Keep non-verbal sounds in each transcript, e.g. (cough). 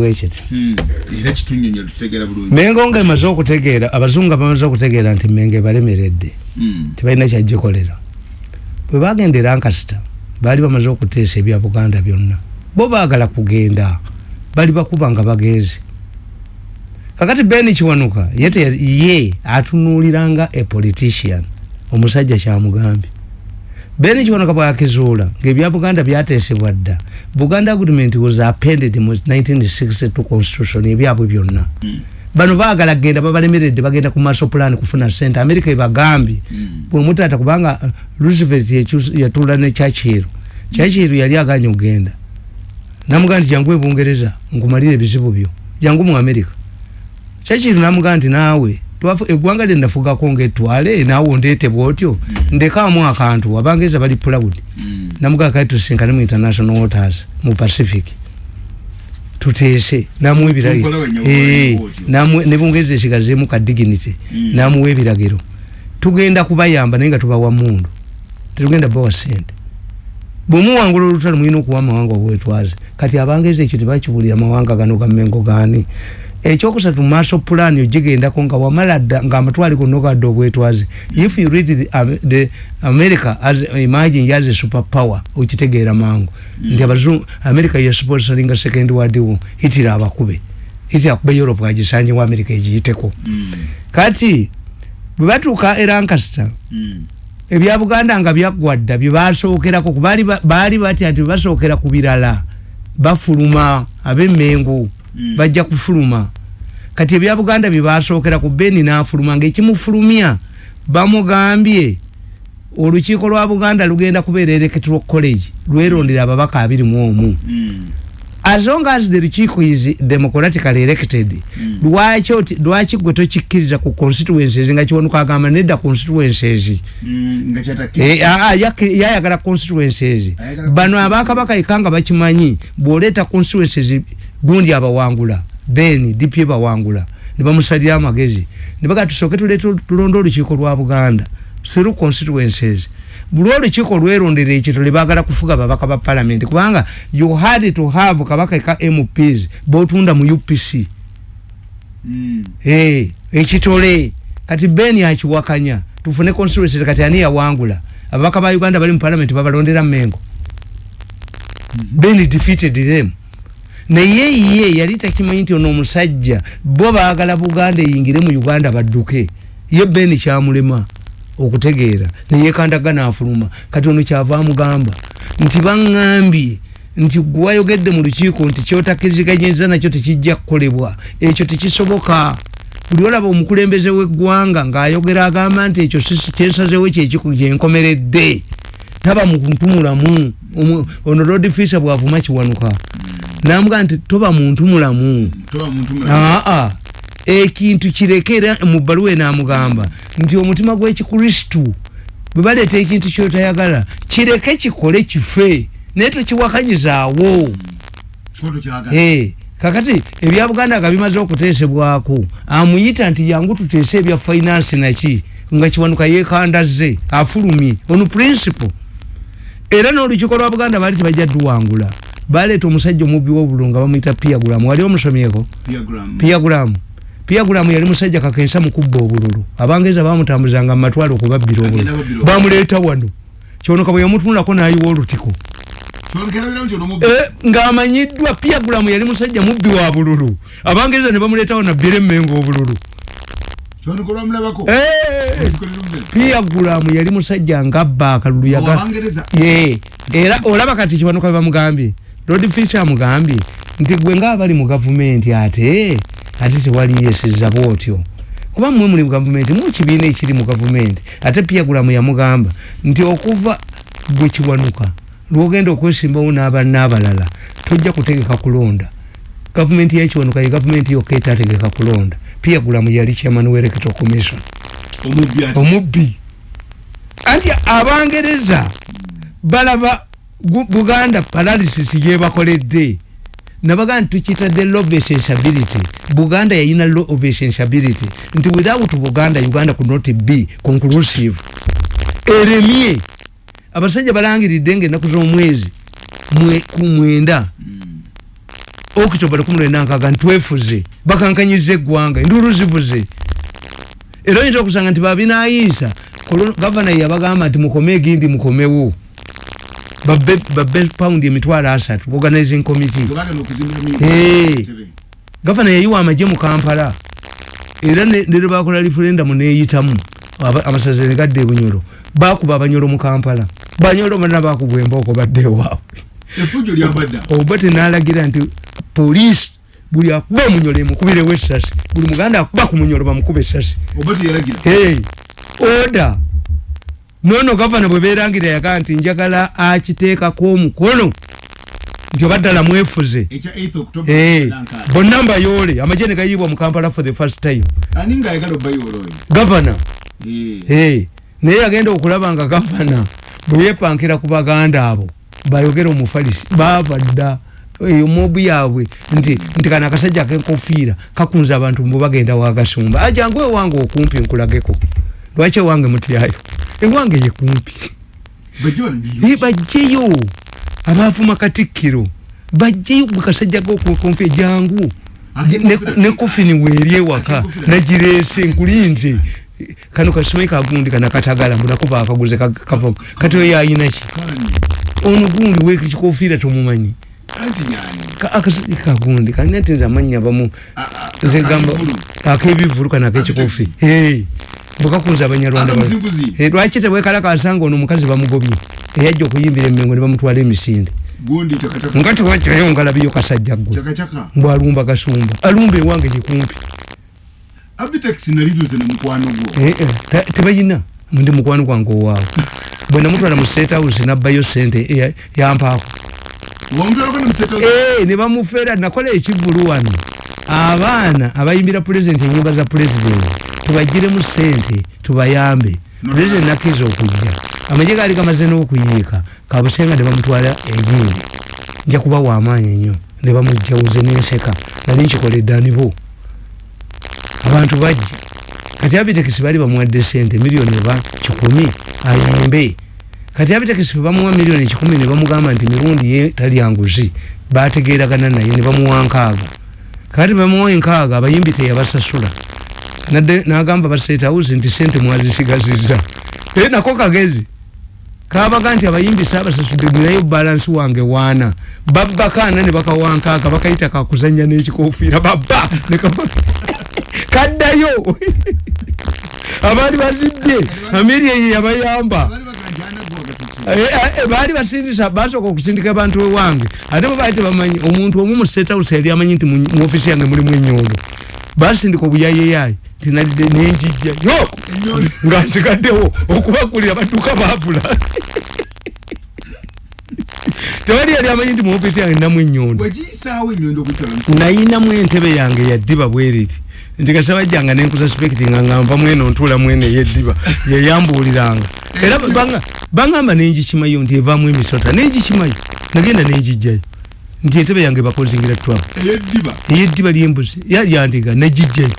wekiti Hmm. era kitunyonyola tutegeera bulungi. Mengo nga emaze okutegeera abazungu bamaze okutegeera nti menge balemeredde Hmm. tebalina kyagikolera bwe bagenda erankasita baali bamaze okuteesa ebya buganda byonna. Bo baagala kugenda bali bakuba nga bagenzi kakati beni kiwanuka ye te- ye atunuuliranga a politician omusajja kyamugambye beni kiwanuka bwakizuula ngaebya buganda byateesebwa dda. Buganda agreement was appended mu 1962 constitution ebyabwe byonna. Hmm. bano baagala kgenda babalemeredde bagenda ku maso plan kufuna sente america ebagambye. Hmm. bwemutata kubanga uh, roosevelt yatuula ne chachiru chachiru yali aganye okgenda. Namugaa nti jangu ebungereza nkumalire ebizibu byo. Jangu mu america. Chachiru namugaa nti naawe twafu- eggwanga lyenafugako ngaetwale naawe ondeete bwotyo ndekaamu akantu abangereza bali proud Hmm. namugaa kati tusinkane mu international waters mu pacific. Tuteese namuwa ebiragiro. Tukola wenye Eh, bwotyo. namuwe- ne bungereza esigazeemu ka dignity. Mm. namuwa ebiragiro. Tugenda kubayamba naye nga tubawa mundu. Tetugenda bawa sente bwemuwangula olutalo mulina okuwa amawanga obwetwaze kati abangereza ekyo tebakibuulira mawanga gano gamengo gaani ekyokusatu maaso pulaani ogigendako nga wamala dda ngaamatwale gonna ogadde obwetwaze if you read the, um, the america as imagine as a super power okitegeera mangu nti abazungu america yesponsoringa second world war hitira abakube hitira akube europe agisanyewo america egiyiteko Hmm. kati bwe batuuka e lancaster Hmm. ebya buganda nga byaggwa dda byebasookerako baali ba- baali batya nti bebasookera ku birala bafuluma ab'emmengo Mm. Bajja kufuluma. Kati ebya buganda byebasookera ku beni n'afuluma ngaekimufulumya bamugambye olukiiko lwa buganda lugenda kubeera electoral college lwerondera ababaka abiri mu omu. Hmm. As long as the lukiiko is democratically elected Mm. lwaki oti- lwaki gwe tokikkiriza ku constituencies nga kiwanuka agamba nedda constituencies? Kyataki Eh, ah, ah, yayagala constituencies. Bano abakabaka ikanga bakimanyi bwoleeta constituencies gundi abawangula beni dp bawangula nebamusalira amagezi. Nebaga tusooke tuleete tulonde olukiiko lwa buganda through constituencies. Buli olukiiko lwerondera ekitole bagala kufuga babaka ba parliament. Kubanga you had to have kabaka ka mps botunda mu upc Hmm. Eh, ekitole kati beni akiwakanya tufune constituency kati ani yawangula. Ababaka ba uganda bali mu parliament babalondera mengo beni defeated them. Naye ye yali takimanyi nti ono omusajja bo baagala buganda eyingire mu uganda badduke. Ye beni kyamulema okutegeera. Neyekandagana afuluma kati ono kyava amugamba nti baŋŋambye nti gwayogedde mu lukiiko nti kyotakkiriziganyiriza nakyo tekijja kukolebwa. Ekyo tekisoboka. Buli olaba omukulembeze w'eggwanga ng'ayogera agamba nti ekyo kyensazewo kyekiku kyenkomeredde taba muntumulamu Omu- ono lord fisa bwavuma kiwanuka namuga nti toba muntu mulamu toba muntu mulamu. aa ekintu kirekera mu bbaluwa enamugamba nti omutima gw'ekikristu bwe baleeta ekintu kyotayagala kireke kikole kife naye tokiwakanyizaawo. Kakati ebya buganda nga bimaze okuteesebwako amuyita nti yangu tuteese ebya finance naki nga kiwanuka yekandaze afulumye ono principle. Era n'olukiiko lwa buganda baali tebajja duwangula baleeta omusajja omubbi w'obululu nga bamuyita piagulamu wali omusomyeko? Piagulamu piagulamu yali musajja kakensa mukubba obululu. Abangereza bamutambuzanga mumatwale okubabbira obululu. Bamuleeta wano. Kyonoka bwe yamutunulako n'ayiwa olutiko. Eh, ng'amanyiddwa piagulamu yali musajja mubbi wa bululu. Abangereza ne bamuleetawo nabbira emmengo obululu. Eh, piagulamu yali musajja ngabba akalulu yaga era olaba kati kiwanuka bebamugambye lord fisher amugambye nti gwe ngaabali mu gavumenti ate ate tewali yesiza bwotyo kuba mmwe muli mu gavumenti mu kibiina ekiri mu gavumenti ate piagulamu yamugamba nti okuva gwe kiwanuka lwogenda okwesimbawo n'abanaabalala tojja kutegeka kulonda. Gavumenti yekiwanuka ye gavumenti yokka etategeka kulonda. Piagulamu yali chairman w'electoral commission. Omubbi anti abangereza balaba buganda paralysis yebakoledde nabaga nti tukiyita the law of essentiability. Buganda yayina law of essentiability. Nti without buganda uganda could not be conclusive. Eremye. Abasajja balangiridde nga ennaku z'omwezi mwe- ku mwenda. Okitoba lukumi lwenda nkaga ntwefuze bakankanyiza eggwanga enduulu zivuze. Era oyinza okusanga nti babinaayisa. Gavana yabagamba nti mukome egindi mukomewo babbe babbe paundi emitwalo asatu. Organizing committee. Eh. gavana yayiwa amagye mu kampala. Era ne ne bakola referendum neyitamu. Amasaza ne gadde ebunyolo. Bakuba abanyolo mu kampala. Banyolo bonna bakubwa embooko badde ewaabwe. Efujo lyabadda oba tenalagira nti poliisi buli akuba omunyolo emukubirewo essasi buli muganda akuba ku munyolo bamukuba essasi. Oba teyalagira? Hey, oda nono gavana bwe berangira yagaa nti njagala akiteekako omukono nti oba ddala mwefuze. Ekya 8 october Eh, bonna mbayole amagye ne gayibwa mu kampala for the first time. Gavana. Hey, naye yagenda okulaba nga gavana bwe yepankira ku baganda abo bayogera omufalisi baava dda eyo mobu yaabwe nti nti kana akasajja kenkofiira kakunza abantu mbu bagenda wagasumba ajangu ewange okumpi nkulageko. Lwaki ewange mutyayo ewange ye kumpi bajjeyo. Abaavuma katikkiro. Bajjeyo gwe kasajja gokumpi ejangu ne kofini weeri ewaka. Nagireese nkulinze. Kano kasimayi kagundi kana katagala mbunako bakaguze kava kati oyo ayinaki ono gundi wekikofiira tomumanyi. Ka- akasajja kagundi kanya ti nze amanya bamu nze gamba akebivulu. kana akekikofi bwekakunza abanyarwanda. Eh, lwaki tebwekalakasanga ono omukazi bamugobye? Eyajja okuyimbira emengo ne bamutwala emisinde. Nga tiwakirayo ngalabiyo kasajja gwe. Mbw alumba gasumba alumba ewange yekumpi abitex nalituze na mukwano gwo. Eh, eh, te- tebayina? Ndi mukwano gwange owaawe (laughs) bwe namutwala mu state house nabbayo sente yampaako. Ne bamufeera nakola ekivulu wano. Abaana abayimbira pulezidenti enyumba za pulezidenti tubagiremu sente tubayambe. No, pulezidenti nakkiriza okujja. Amagye gaali gamaze n'okuyiika kabusenga ne bamutwala enyindi nja kuba wamaanyi ennyo ne bamujjawuze n'enseka nali nkikoledde anibo abantu bajja. Kati abitekisi baali bamuwadde sente miliyoni eba kikumi ayimbe kati abitekisi bamuwa miliyoni kikumi ne bamugamba nti mirundi ye talya nguzi bategeeragana naye ne bamuwa nkaaga. Kati bamuwa enkaaga abayimbi teyabasasula nadde nagamba basetawuzi nti sente mwazisigazizza e nako kagezi. Kabaga nti abayimbi saabasasudde nayo balansi wange waana. Babbakaana ne bakawankaaga bakayita kakuzanya n'ekikofiira babba kaddayo. Abaali bazibbye amiri eyo yabayamba. Gatutsi Eh, eh, baali basindisa basooka okusindika abantu ewange ate bwe baali tebamanyi omuntu omu mu state house yali amanyi nti mu ofisi yange mulimu enyondo basindika obuyayeyayi nti nalidde nenjijja yo! Nga nsigaddewo okubakulira badduka baavula tewali yali amanyi nti mu ofisi yange ninamu enyondo. Nayinamu entebe yange yaddiba bweriti nti kasabajjanga nenkuza spectinga nga nva mweno ntuula mwene eyeddiba yeyambuuliranga era banga- bangamba nengikimayo nti evaamu emisota. Nengikimayo nagenda nengijjayo nti entebe yange bakozingira twab eyeddiba. Lyembuzi yalyandiga negijjayo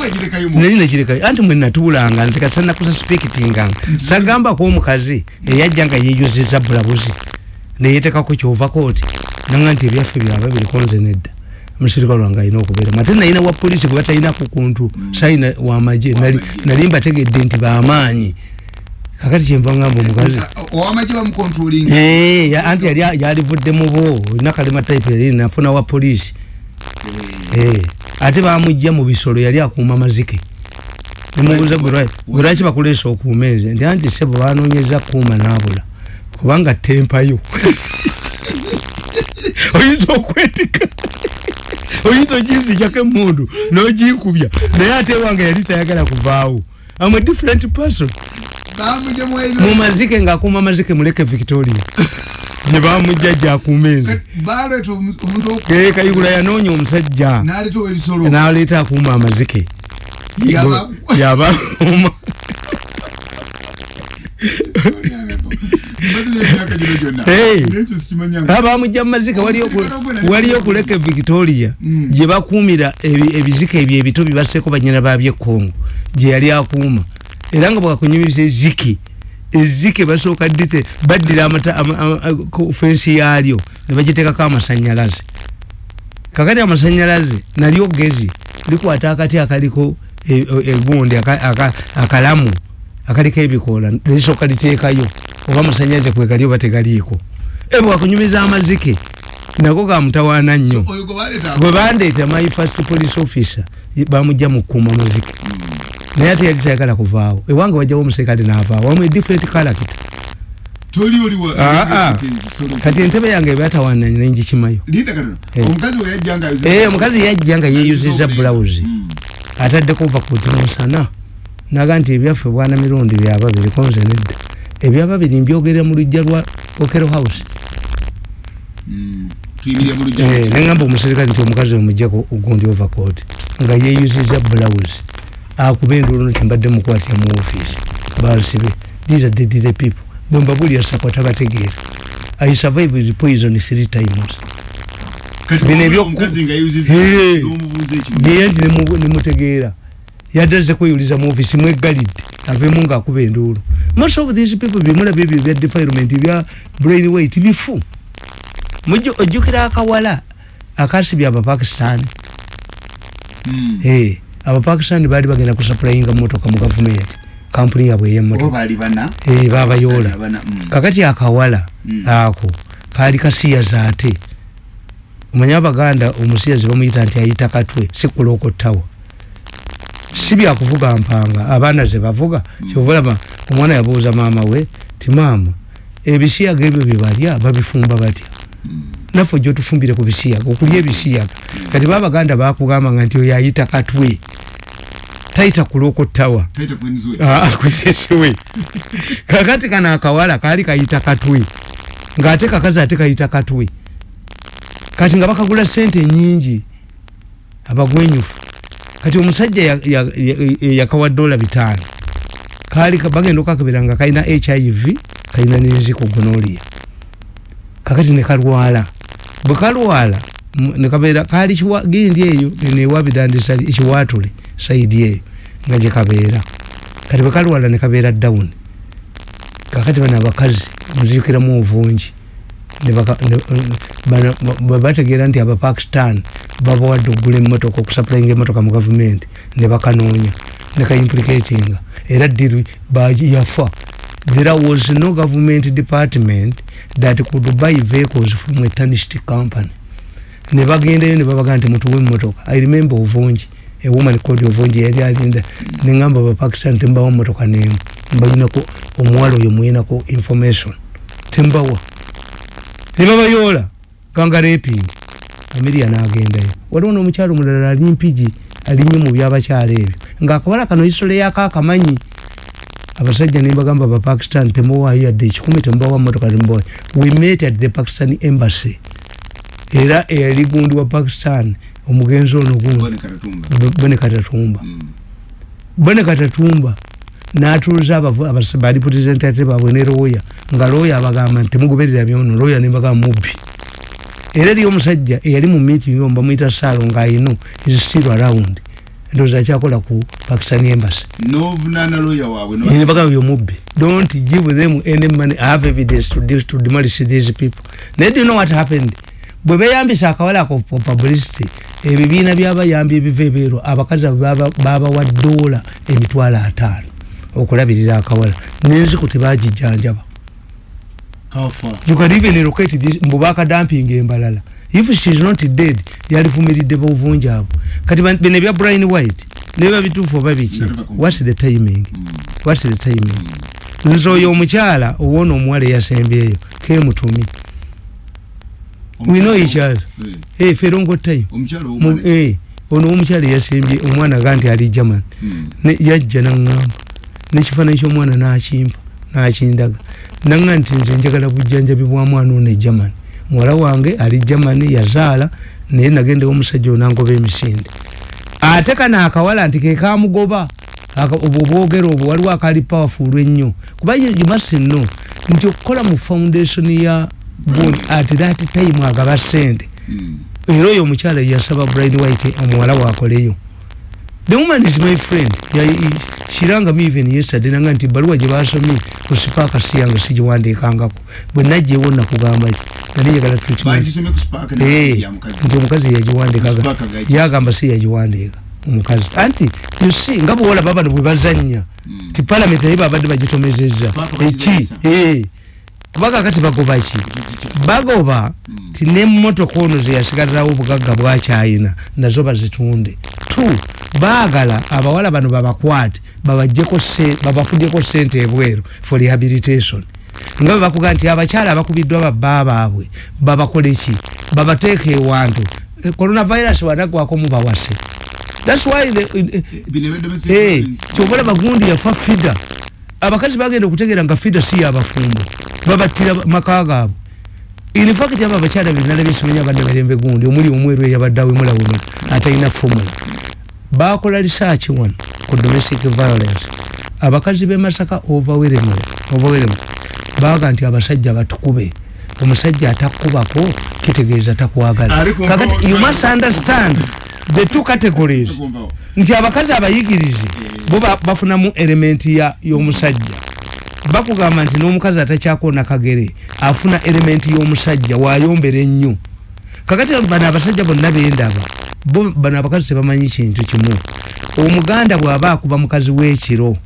wagirekayo nali negirekayo anti mwe natuulanga nze kasanakuza spectinganga sagambako omukazi eyajja nga yeyuziza bulabuzi neyetekako kyova kooti nanga nti ebyaffe byaba biriko nze nedda. Omusirika lwange alina okubeeramu ate nalina wa polisi gwe batalinako kuntu. Sayina wamaje nali- nali mbategedde nti bamaanyi kakati kyenva ngamba omukazi owamagye bamukontrolinga Eh, anti yali yalivudde mu bo olina kalema type yali nafuna wa polisi Eh, ate bamujja mu bisolo yali akuuma mazike. Nemubuuza gwe lwa- gwe lwaki bakuleesa okuuma enze? Ndi anti sebo banonyeza kuuma naabula kubanga tempayo. (laughs) Oyinza okwetika. (laughs) Oyinza oginzijako emundu noginkubya naye ate ewange yali tayagala kuvaawo. Am a different person bamugye mu mwaino mazike ng'akuuma mazike muleke victoria. (laughs) Gyakuuma enze baleeta omu- omuntu oku- Eh, kayigula yanoonya omusajja. Naleetawo ebisolo n'aleeta akuuma amazike Yaba- yabakuuma Mbadde n'emyaka gino gyonna. Hey. N'ekyo sikimanyanga. abamujja mu mazike waliyo okuleka victoria gye bakuumira ebi- ebizike ebyo ebito bibasseeko banyina babyekongo gye yali akuuma era nga bwakunyumiza ezike ezike basooka dite baddira amata- ama- ama- ku fensi yaalyo ne bagiteekako amasanyalaze kakati amasanyalaze nalyo gezi likwata akati akaliko e- e- egundi aka- aka- akalamu akaliko ebikoola lisoka liteekayo oba amasanyalaze kwegali oba tegaliiko. Ebwakunyumiza amazike nako kamutawaana nnyo. Gwe bwe bandeeta my first police officer bamujja mu kkuuma mazike naye ate yali tayagala kuvaawo. Ewange wajjawo omuserikale naavaawo wamu edifferent character toli oli wa Ah, ah. kati entebe yange nengikimayo katono Eh. omukazi we yajja nga Eh, omukazi yajja nga yeeyuziza bulawuzi Mm. ataddeko ovakuuti musana naga nti ebyaffe bwana mirundi byaba biriko nze nedda. Ebyaba biri mbyogerera mu lujja lwa okero house. Mm. lujja Eh, neŋamba omuserikale nti omukazi omujjako ogundi overcoat nga yeeyuziza bulawuzi akuba enduulu nti mbadde mukwatya mu ofiisi bansibe these are deadly people. Bwe mbabulira sako tabategeera i survive with poison three times. Bino ebyo- omukazi nga yeyuziza n'omubuuza ekimu. Naye nti nemu- nemutegeera yaddaze kweyuliza mu ofisi mwegalidde aveemu ngaakuba enduulu. Most of these people bimulaba ebyo bya defilement bya brain weight bifu. Ojjukira akawala akasibye abapakistan Mm. Eh, abapakistan baali bagenda kusapurayinga motoka mu gavumenti. Kampuni yabwe Eh, babayoola Bana, mm. kakati akawala Mm. ako kaali kasiyaza ate omanye abaganda omusiyazi bamuyita nti ayita katwe sikulookottawa si byakuvuga mpanga abaana ze bavuga. Kyobulaba omwana yabuuza maama we ti maama ebisiyaga ebyo byebalya babifumba batya? Naffe ojja otufumbire ku bisiyaga okulya ebisiyaga. Kati babaganda bakugambanga nti oyo ayita katwe tayita kulookottawa taita kwenzwe kwetesiwe kakati kano akawala kaali kayita katwe ngaate kakazi ate kayita katwe kati nga bakagula sente nyingi abagwenyufu. Kati omusajja ya- ya- ya- yakawa dola bitaano kaali ka- bagenda okakebera nga kalina hiv kalina nenziko gonolia kakati nekalwala bwe kalwala m- nekabeera kaali kiwa- gindi eyo newabidandisa ekiwatule saidi eyo nga gyekabeera kati bwe kalwala nekabeera down kakati bano abakazi muzikiramu obungi ne baka- ne- bano bwe bategeera nti abapakistan babawadde okugula emmotoka okusapulainga emmotoka mu gavumenti ne bakanoonya ne kaimplicatinga. Era diri yafa? There was no government department that could buy vehicles from a tarnished company. Ne bagendayo ne babaga nti mutuwe emmotoka. I remember ovungi ewoman code ovungi yali alinda neŋamba abapakistan tembawa emmotoka nemu mbalinako omuwala oyo muyinako information. Tembawa nebabayoola ganga reping ameria nagendayo waliwo nomukyalo mulala ali mpigi alinye mu byabakyalo ebyo. Ngaakawala kano isole yako akamanyi abasajja nembagamba abapakistan temuwaayo yadde ekikumi temubawa motoka tembawa we met at the pakistan embassy. Era eyali gundi wa pakistan omugenzi ono gundi bane karatumba bone katatumba Mm. natuuza bali representative baabwe ne looya nga looya abagamba nti temugoberera byono. Looya nembagamba mubbi. Era eriyo omusajja eyali mu meeting omu bamuyita saalo ngaayino is still around. Ndowooza akyakola ku pakistan embassy. Nebagamba yo mubbi. Don't give them any money. I have evidence to, to demolish these people. Naye do you know what happened bwe beyambisa akawala ako publicity ebibiina byabayambi ebiva ebeero abakazi abo baba- babawa doola emitwalo ataano okulabirira akawala. Nenziku tebagijjanjaba. You can even locate this mbubakadampinga embalala. If she is not dead yalivumiridde bovungi abo. Kati bino ebya brian white neba bituufu oba biki? Whats the timing? Whats the timing? Nze oyo omukyala owona omuwala eyasembyeyo kemutumi we know each other Eh, Eh, ffe longo time eh, ono omukyala eyasembye omwana ga nti ali german. Mm. Ne- yajja naŋŋamba nekifaananyi ky'omwana n'akimpa n'akindaga naŋŋa nti nze njagala bujjanjabi bwa mwana ono e german. Muwala wange ali german yazaala naye nagendewo omusajja onangoba emisinde. Ate kano akawala nti ke kamugoba Aka- obwo obwogero obwo waliwo akali powerful ennyo. Kuba you must know nti okukola mu foundation ya at that time agaba sente. Mm. era oyo omukyala yasaba brian white omuwala waakoleyo the woman is my friend. Ya- i- she rang me even yesterday nanga nti baluwa gye basomye ku sipaaka si yange sigiwandiikangako. Bwe najjewo nakugamba ki nali njagala treatment. Bagisome ku spark Eh, nti omukazi yagiwandiikaga. Yagamba si yagiwandiika omukazi. Anti yusi nga bwolaba bano bwe bazanya ti palamenti naye babadde bagitomezeza Spark eki bagizanyisa. eh. kuba kakati bagoba ki? Bagoba. Ti nemotoka ono zeyasigalirawo obugagga bwakyayina nazo bazitunde. T baagala abawala bano babakwate babafudyeko sente ebweru for rehabilitation. Nga bwe bakuga nti abakyala abakubiddwa babba baabwe babakoleki babateeka ewantu. Eh, coronavirus wanagwako mubawase thats why eh, ebedde Eh, kyobola bagundi yafa fida. Abakazi bagenda okutegeera nga fida si yabafumbo babattira maka gaabwe infact abo abakyala binala byesimanya abadde balembe gundi omuli omweru eyabadde awemulawema atalina fomula bakola research wano ku domestic violence. Abakazi bemasaka overwhelmed baga nti abasajja batukube. Omusajja atakubako kitegeeza takwagala. Kakati you must understand the two categories. Nti abakazi abayigirize bo ba- bafunamu elementi ya- y'omusajja bakugamba nti n'omukazi atakyakona kagere afuna elementi y'omusajja wayombera ennyo. Kakati bano abasajja bonna bendaba bo bano abakazi tebamanyi kintu kimu. Omuganda bw'aba akuba mukazi w'ekiro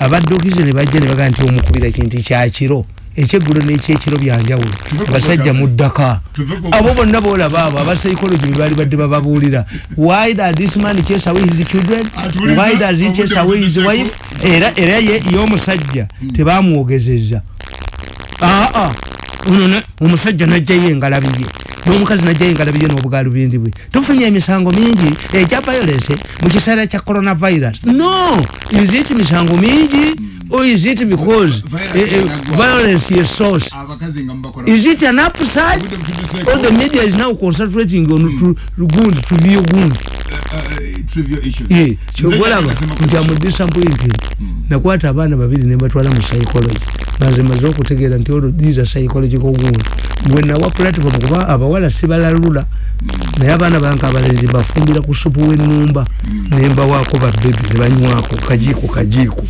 abaddukize ne bajja ne bagaa nti omukubira kintu kyakiro ekyeggulo n'ekyekiro byanjawulo abasajja muddaka Tuve ku- abo bonna boolaba abo abapsychology bwe baali badde bababuulira. Why does this man chase away his children? Why does he chase away his wife? Era era y'omusajja tebamwogezeza aa ono omusajja najjayo engalabi ye n'omukazi najjayo engalabi ye n'obugalubindi bwe tufunye emisango mingi. Egya violence mu kiseera kya coronavirus. No! It misango mingi or is it because Violence eh, eh, inagwa. violence ye source? Mubakola is it an upside? Or the media is now concentrating on mm. gundi trivial gundi. Uh, uh, trivial issues. ye Nze kyobolaba nasema nti ku- amudisappointed nakwata abaana babiri nebatwala mu psychology. Banze maze okutegeera nti olwo these are psychological wound bwe nawa platform kuba abawala sibalalula. Naye abaana bange abalenzi bafumbira ku supu w'ennumba. Nembawaako babebi ne banywako kajiiko kajiiko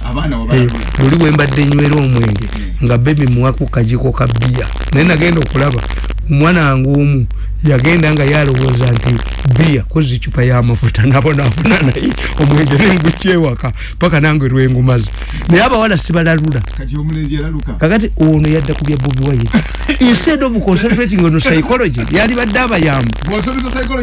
abaana Eh, wabalabula buli bwe mbadde nywera omwenge nga bebi muwaku kajiiko ka bbiya. Naye nagenda okulaba omwana wange omu yagenda nga yalowooza nti bbiya kozi cupa y'amafuta nabonaabona naye omwenge nengukyewaka paka nange lwengumaze naye abawala sibalalula. Kakati ono yadda ku bya bobi wayiri instead of concentrating on psychology yali badde abayambu.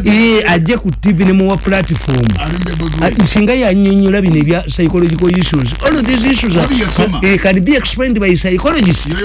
Ee ajje ku tv ne muwa platform. Alimbe bobi Ah, singa yanyonyola bino ebya psychological issues all of these issues are, yasoma. eh, can be explained by psychologists Yoyo